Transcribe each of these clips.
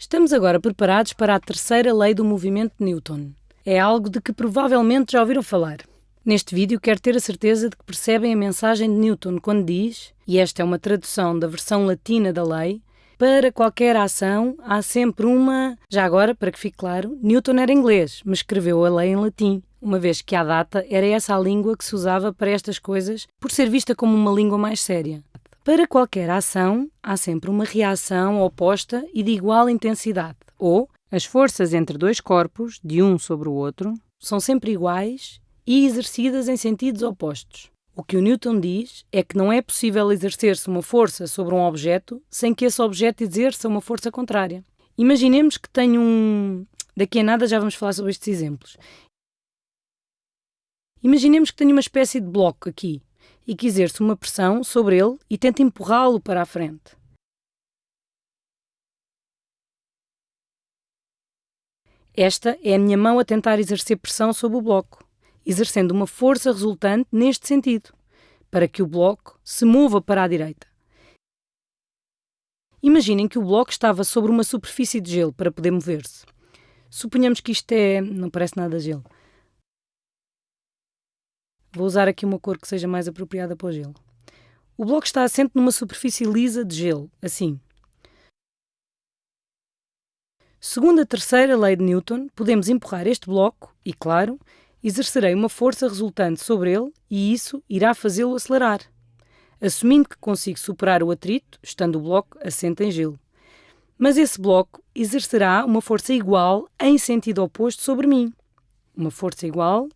Estamos agora preparados para a terceira lei do movimento de Newton. É algo de que provavelmente já ouviram falar. Neste vídeo quero ter a certeza de que percebem a mensagem de Newton quando diz, e esta é uma tradução da versão latina da lei, para qualquer ação há sempre uma. Já agora, para que fique claro, Newton era inglês, mas escreveu a lei em latim, uma vez que à data era essa a língua que se usava para estas coisas, por ser vista como uma língua mais séria. Para qualquer ação, há sempre uma reação oposta e de igual intensidade, ou as forças entre dois corpos, de um sobre o outro, são sempre iguais e exercidas em sentidos opostos. O que o Newton diz é que não é possível exercer-se uma força sobre um objeto sem que esse objeto exerça uma força contrária. Imaginemos que tenho um. Daqui a nada já vamos falar sobre estes exemplos. Imaginemos que tenho uma espécie de bloco aqui e que exerce uma pressão sobre ele e tenta empurrá-lo para a frente. Esta é a minha mão a tentar exercer pressão sobre o bloco, exercendo uma força resultante neste sentido, para que o bloco se mova para a direita. Imaginem que o bloco estava sobre uma superfície de gelo para poder mover-se. Suponhamos que isto é. não parece nada gelo. Vou usar aqui uma cor que seja mais apropriada para o gelo. O bloco está assente numa superfície lisa de gelo, assim. Segundo a terceira lei de Newton, podemos empurrar este bloco e, claro, exercerei uma força resultante sobre ele e isso irá fazê-lo acelerar, assumindo que consigo superar o atrito, estando o bloco assente em gelo. Mas esse bloco exercerá uma força igual em sentido oposto sobre mim. Uma força igual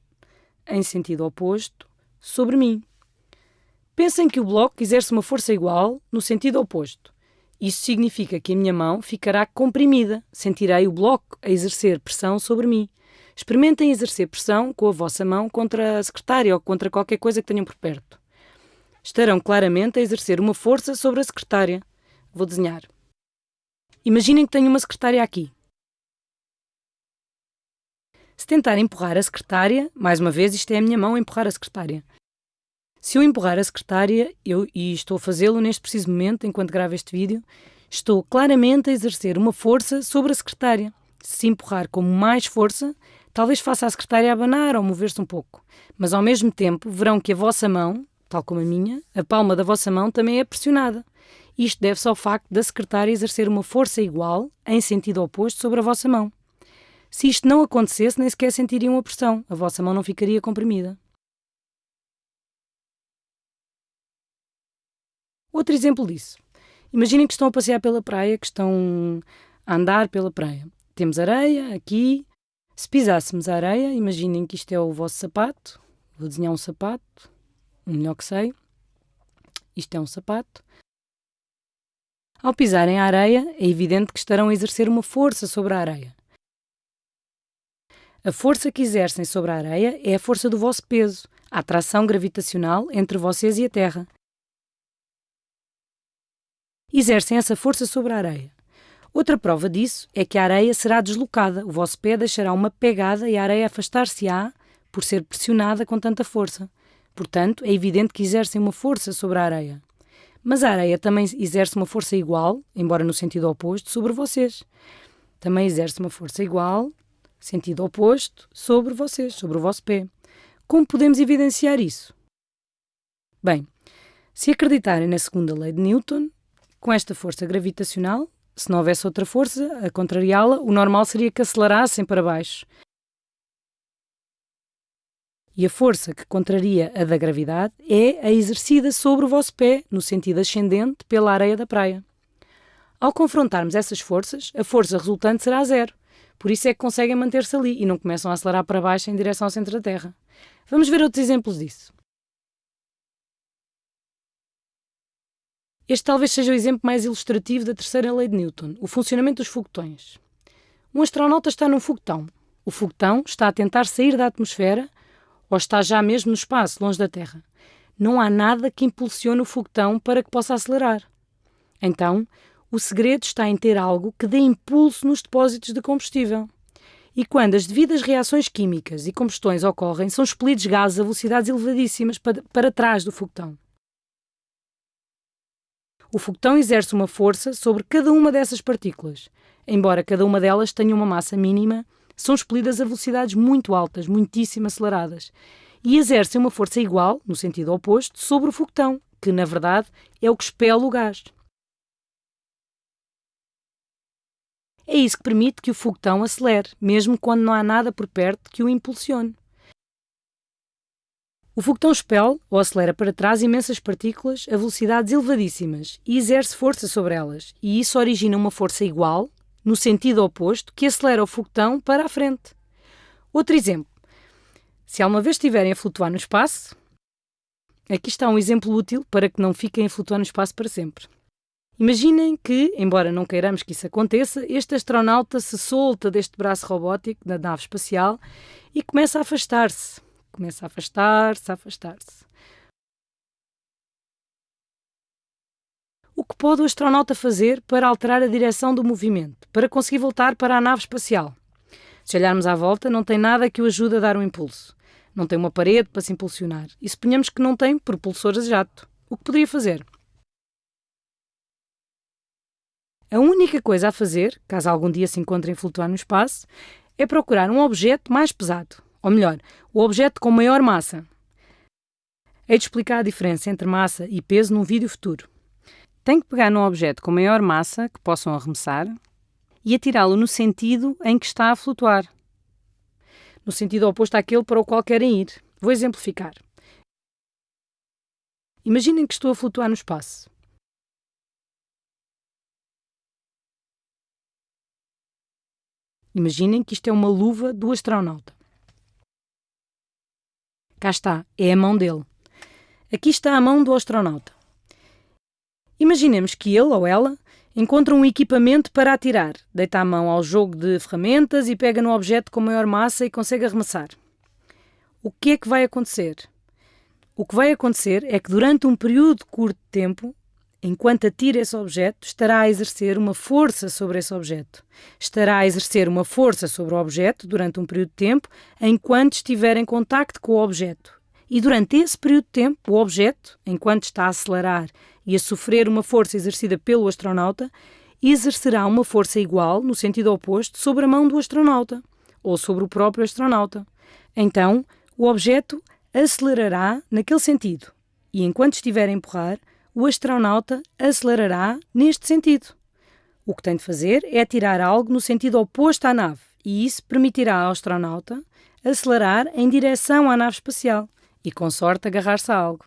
em sentido oposto sobre mim. Pensem que o bloco exerce uma força igual no sentido oposto. Isso significa que a minha mão ficará comprimida, sentirei o bloco a exercer pressão sobre mim. Experimentem exercer pressão com a vossa mão contra a secretária ou contra qualquer coisa que tenham por perto. Estarão claramente a exercer uma força sobre a secretária. Vou desenhar. Imaginem que tenho uma secretária aqui. Se tentar empurrar a secretária, mais uma vez, isto é a minha mão empurrar a secretária. Se eu empurrar a secretária, eu, e estou a fazê-lo neste preciso momento, enquanto gravo este vídeo, estou claramente a exercer uma força sobre a secretária. Se empurrar com mais força, talvez faça a secretária abanar ou mover-se um pouco. Mas ao mesmo tempo, verão que a vossa mão, tal como a minha, a palma da vossa mão também é pressionada. Isto deve-se ao facto da secretária exercer uma força igual, em sentido oposto, sobre a vossa mão. Se isto não acontecesse, nem sequer sentiriam a pressão, a vossa mão não ficaria comprimida. Outro exemplo disso. Imaginem que estão a passear pela praia, que estão a andar pela praia. Temos areia aqui. Se pisássemos a areia, imaginem que isto é o vosso sapato. Vou desenhar um sapato, o melhor que sei. Isto é um sapato. Ao pisarem a areia, é evidente que estarão a exercer uma força sobre a areia. A força que exercem sobre a areia é a força do vosso peso, a atração gravitacional entre vocês e a Terra. Exercem essa força sobre a areia. Outra prova disso é que a areia será deslocada, o vosso pé deixará uma pegada e a areia afastar-se-á por ser pressionada com tanta força. Portanto, é evidente que exercem uma força sobre a areia. Mas a areia também exerce uma força igual, embora no sentido oposto, sobre vocês. Também exerce uma força igual sentido oposto, sobre vocês, sobre o vosso pé. Como podemos evidenciar isso? Bem, se acreditarem na segunda lei de Newton, com esta força gravitacional, se não houvesse outra força a contrariá-la, o normal seria que acelerassem para baixo. E a força que contraria a da gravidade é a exercida sobre o vosso pé, no sentido ascendente, pela areia da praia. Ao confrontarmos essas forças, a força resultante será zero. Por isso é que conseguem manter-se ali e não começam a acelerar para baixo em direção ao centro da Terra. Vamos ver outros exemplos disso. Este talvez seja o exemplo mais ilustrativo da terceira lei de Newton, o funcionamento dos foguetões. Um astronauta está num foguetão. O foguetão está a tentar sair da atmosfera ou está já mesmo no espaço, longe da Terra. Não há nada que impulsione o foguetão para que possa acelerar. Então, o segredo está em ter algo que dê impulso nos depósitos de combustível. E quando as devidas reações químicas e combustões ocorrem, são expelidos gases a velocidades elevadíssimas para, trás do foguetão. O foguetão exerce uma força sobre cada uma dessas partículas. Embora cada uma delas tenha uma massa mínima, são expelidas a velocidades muito altas, muitíssimo aceleradas, e exercem uma força igual, no sentido oposto, sobre o foguetão, que na verdade é o que expele o gás. É isso que permite que o foguetão acelere, mesmo quando não há nada por perto que o impulsione. O foguetão expele ou acelera para trás imensas partículas a velocidades elevadíssimas e exerce força sobre elas, e isso origina uma força igual, no sentido oposto, que acelera o foguetão para a frente. Outro exemplo. Se alguma vez estiverem a flutuar no espaço, aqui está um exemplo útil para que não fiquem a flutuar no espaço para sempre. Imaginem que, embora não queiramos que isso aconteça, este astronauta se solta deste braço robótico da nave espacial e começa a afastar-se. Começa a afastar-se, a afastar-se. O que pode o astronauta fazer para alterar a direção do movimento, para conseguir voltar para a nave espacial? Se olharmos à volta, não tem nada que o ajude a dar um impulso. Não tem uma parede para se impulsionar. E suponhamos que não tem propulsores a jato. O que poderia fazer? A única coisa a fazer, caso algum dia se encontrem flutuar no espaço, é procurar um objeto mais pesado, ou melhor, o objeto com maior massa. Hei de explicar a diferença entre massa e peso num vídeo futuro. Tem que pegar num objeto com maior massa, que possam arremessar, e atirá-lo no sentido em que está a flutuar. No sentido oposto àquele para o qual querem ir. Vou exemplificar. Imaginem que estou a flutuar no espaço. Imaginem que isto é uma luva do astronauta. Cá está, é a mão dele. Aqui está a mão do astronauta. Imaginemos que ele ou ela encontra um equipamento para atirar, deita a mão ao jogo de ferramentas e pega no objeto com maior massa e consegue arremessar. O que é que vai acontecer? O que vai acontecer é que durante um período curto de tempo enquanto atira esse objeto, estará a exercer uma força sobre esse objeto. Estará a exercer uma força sobre o objeto durante um período de tempo, enquanto estiver em contacto com o objeto. E durante esse período de tempo, o objeto, enquanto está a acelerar e a sofrer uma força exercida pelo astronauta, exercerá uma força igual, no sentido oposto, sobre a mão do astronauta ou sobre o próprio astronauta. Então, o objeto acelerará naquele sentido e, enquanto estiver a empurrar, o astronauta acelerará neste sentido. O que tem de fazer é tirar algo no sentido oposto à nave, e isso permitirá ao astronauta acelerar em direção à nave espacial e, com sorte, agarrar-se a algo.